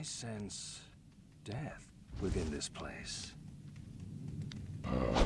I sense death within this place. Uh,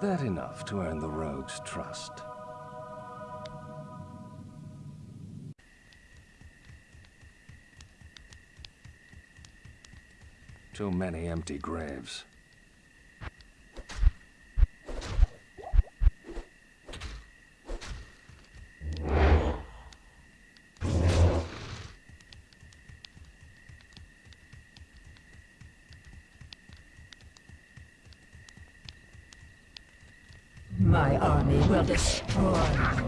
Is that enough to earn the rogue's trust? Too many empty graves. My army will destroy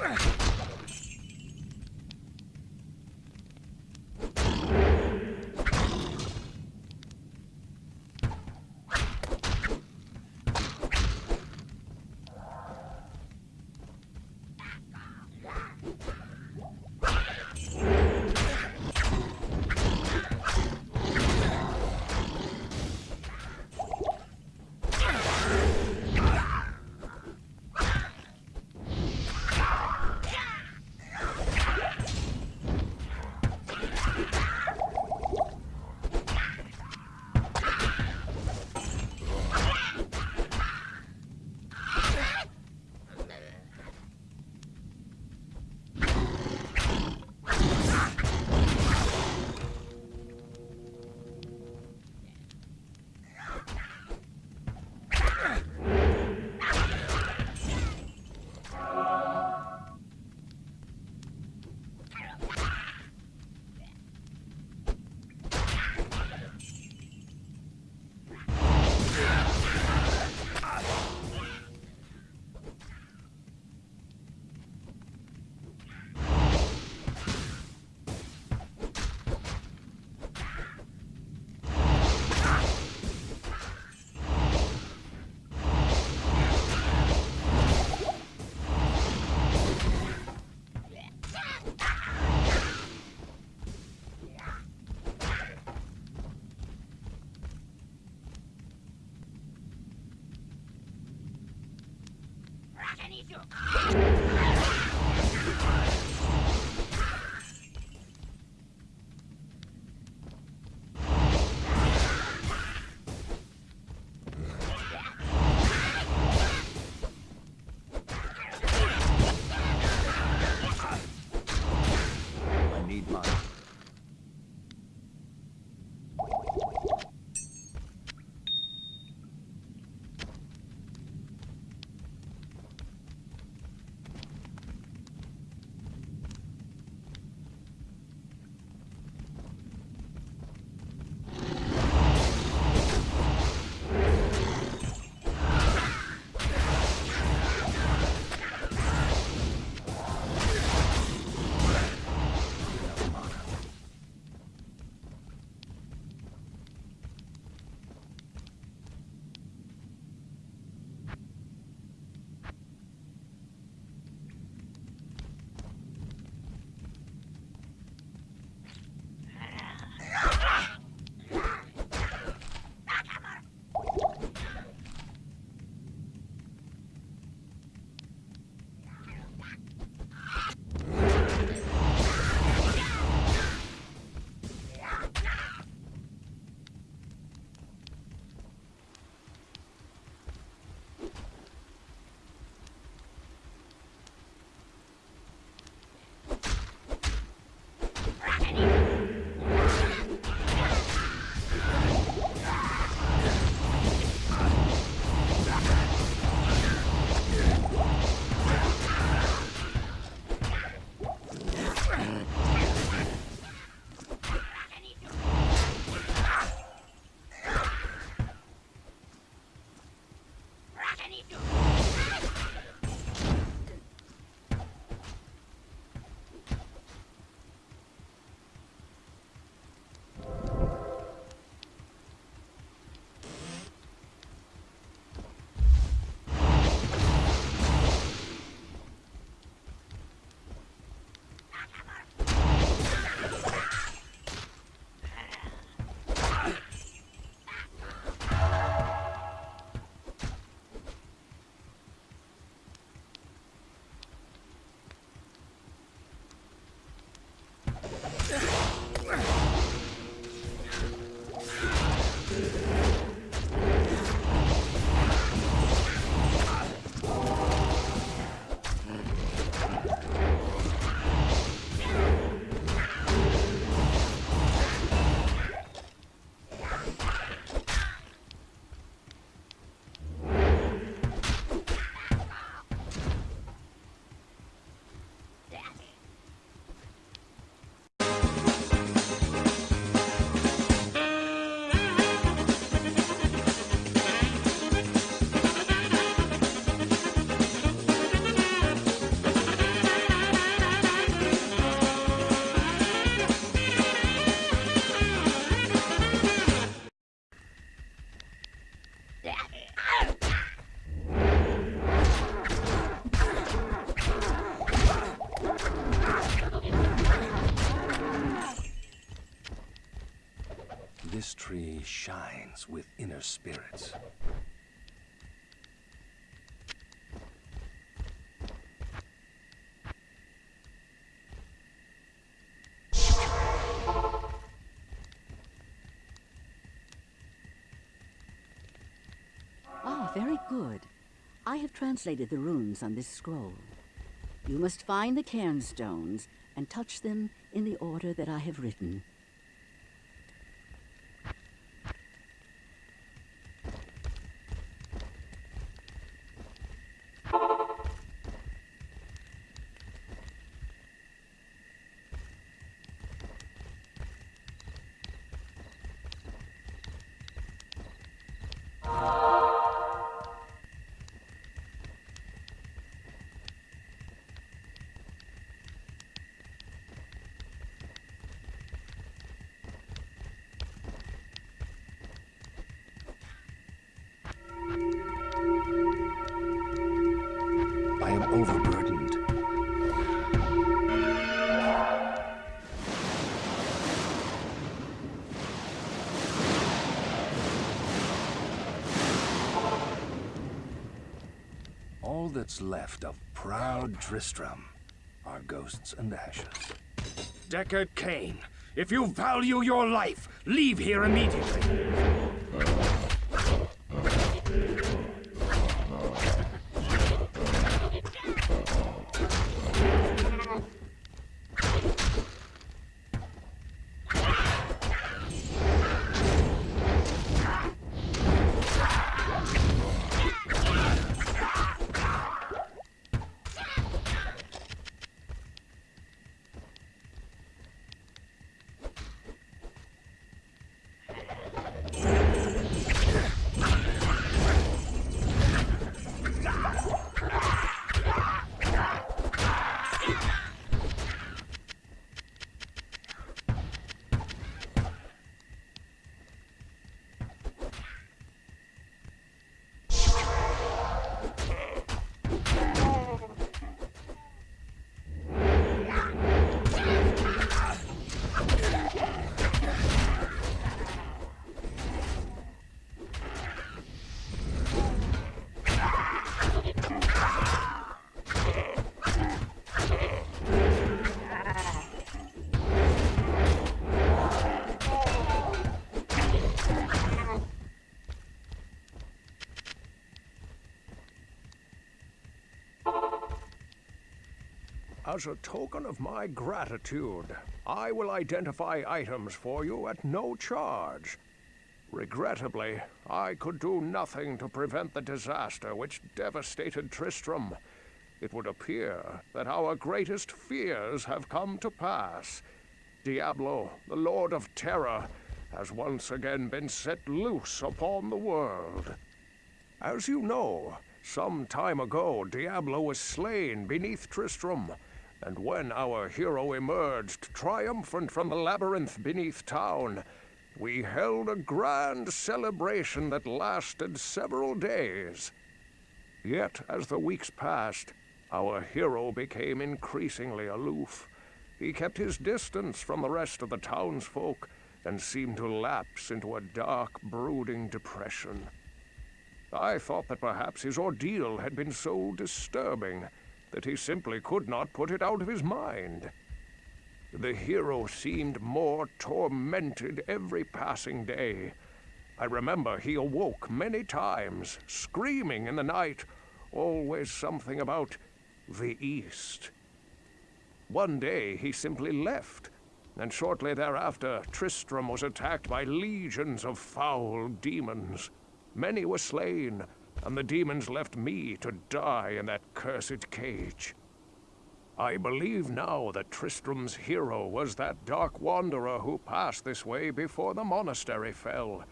Uh. Yeah. With inner spirits. Ah, very good. I have translated the runes on this scroll. You must find the cairn stones and touch them in the order that I have written. All that's left of proud Tristram are ghosts and ashes. Deckard Cain, if you value your life, leave here immediately. As a token of my gratitude, I will identify items for you at no charge. Regrettably, I could do nothing to prevent the disaster which devastated Tristram. It would appear that our greatest fears have come to pass. Diablo, the Lord of Terror, has once again been set loose upon the world. As you know, some time ago Diablo was slain beneath Tristram, and when our hero emerged triumphant from the labyrinth beneath town, we held a grand celebration that lasted several days. Yet, as the weeks passed, our hero became increasingly aloof. He kept his distance from the rest of the townsfolk and seemed to lapse into a dark, brooding depression. I thought that perhaps his ordeal had been so disturbing that he simply could not put it out of his mind. The hero seemed more tormented every passing day. I remember he awoke many times, screaming in the night, always something about the East. One day he simply left, and shortly thereafter Tristram was attacked by legions of foul demons. Many were slain, and the demons left me to die in that cursed cage. I believe now that Tristram's hero was that dark wanderer who passed this way before the monastery fell.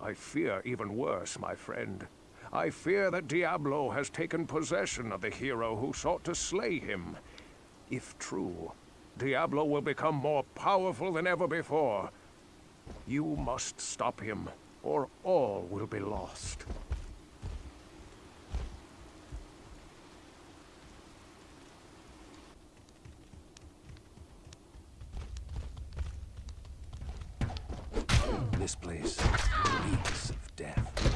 I fear even worse, my friend. I fear that Diablo has taken possession of the hero who sought to slay him. If true, Diablo will become more powerful than ever before. You must stop him, or all will be lost. This place reeks of death.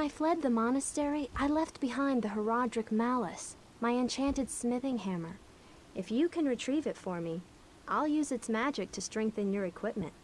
I fled the monastery, I left behind the Horadric Malus, my enchanted smithing hammer. If you can retrieve it for me, I'll use its magic to strengthen your equipment.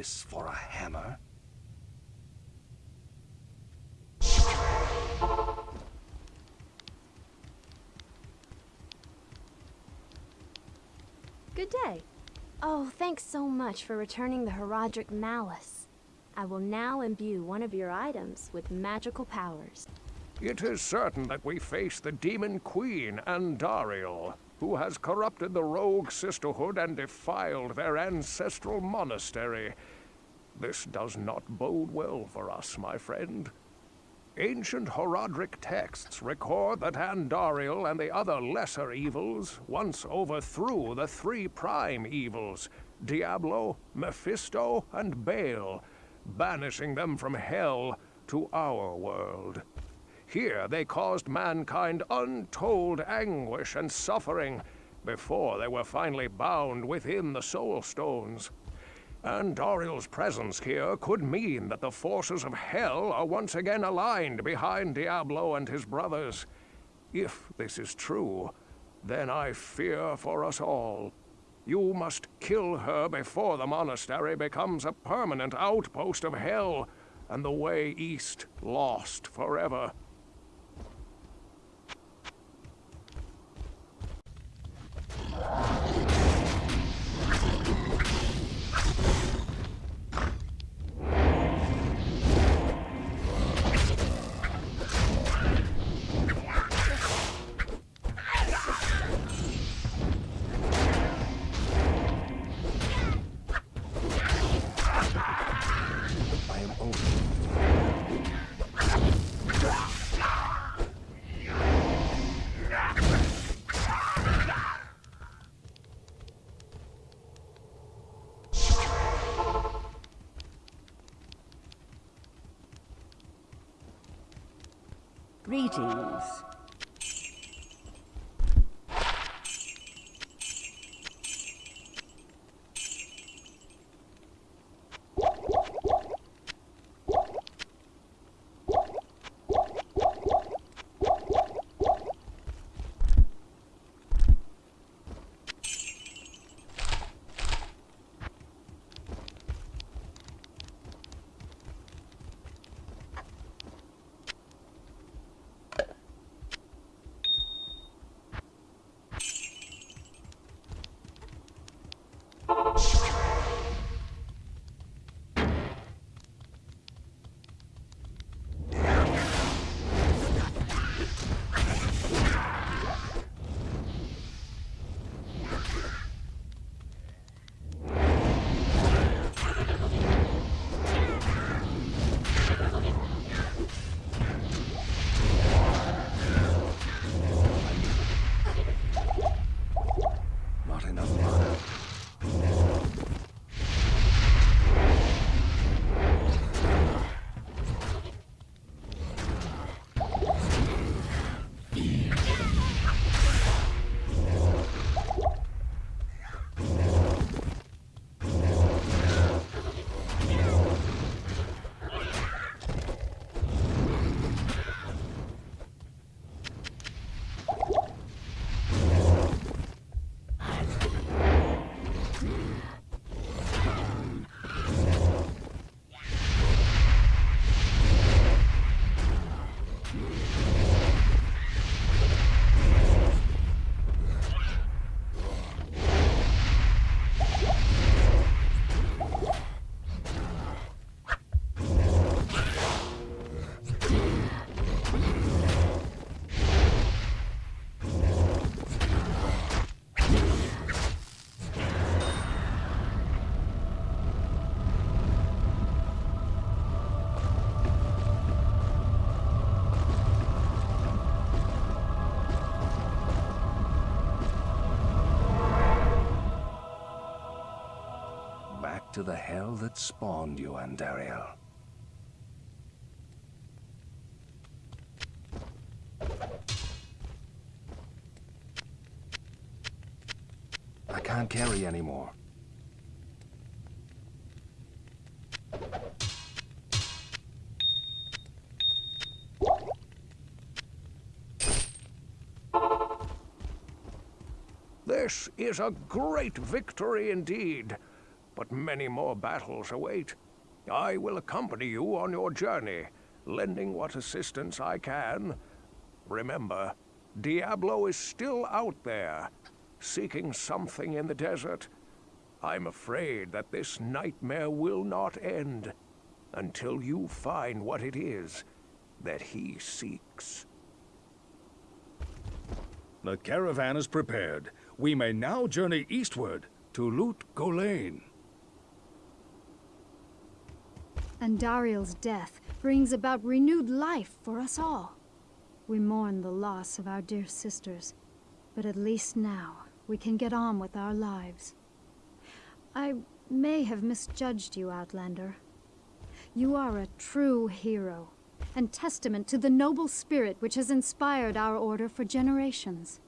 This for a hammer? Good day. Oh, thanks so much for returning the Horadric Malus. I will now imbue one of your items with magical powers. It is certain that we face the Demon Queen, Andariel, who has corrupted the rogue sisterhood and defiled their ancestral monastery. This does not bode well for us, my friend. Ancient Horadric texts record that Andariel and the other lesser evils once overthrew the three prime evils Diablo, Mephisto, and Baal, banishing them from hell to our world. Here they caused mankind untold anguish and suffering before they were finally bound within the Soul Stones. And Andariel's presence here could mean that the forces of Hell are once again aligned behind Diablo and his brothers. If this is true, then I fear for us all. You must kill her before the monastery becomes a permanent outpost of Hell, and the way east lost forever. Greetings. To the hell that spawned you, Andariel. I can't carry anymore. This is a great victory indeed, but many more battles await. I will accompany you on your journey, lending what assistance I can. Remember, Diablo is still out there, seeking something in the desert. I'm afraid that this nightmare will not end until you find what it is. that he seeks. The caravan is prepared. We may now journey eastward to Lut Gholein. Andariel's death brings about renewed life for us all. We mourn the loss of our dear sisters, but at least now we can get on with our lives. I may have misjudged you, Outlander. You are a true hero, and testament to the noble spirit which has inspired our order for generations.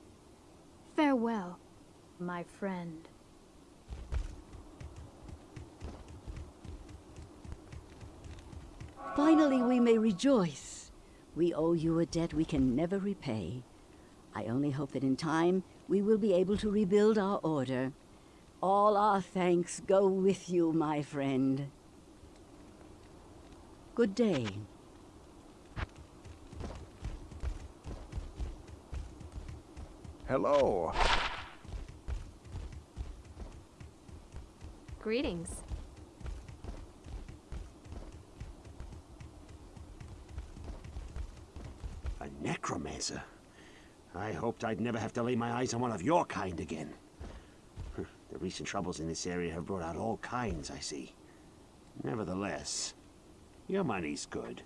Farewell, my friend. Finally, we may rejoice. We owe you a debt we can never repay. I only hope that in time we will be able to rebuild our order. All our thanks go with you, my friend. Good day. Hello. Greetings. Necromancer? I hoped I'd never have to lay my eyes on one of your kind again. The recent troubles in this area have brought out all kinds, I see. Nevertheless, your money's good.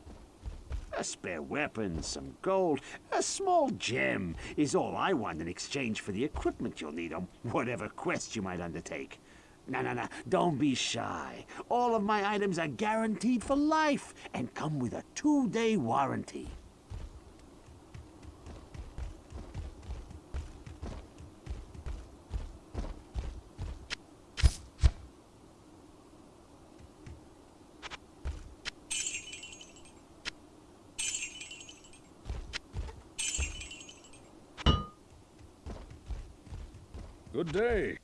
A spare weapon, some gold, a small gem is all I want in exchange for the equipment you'll need on whatever quest you might undertake. No, no, no, don't be shy. All of my items are guaranteed for life and come with a two-day warranty. Day.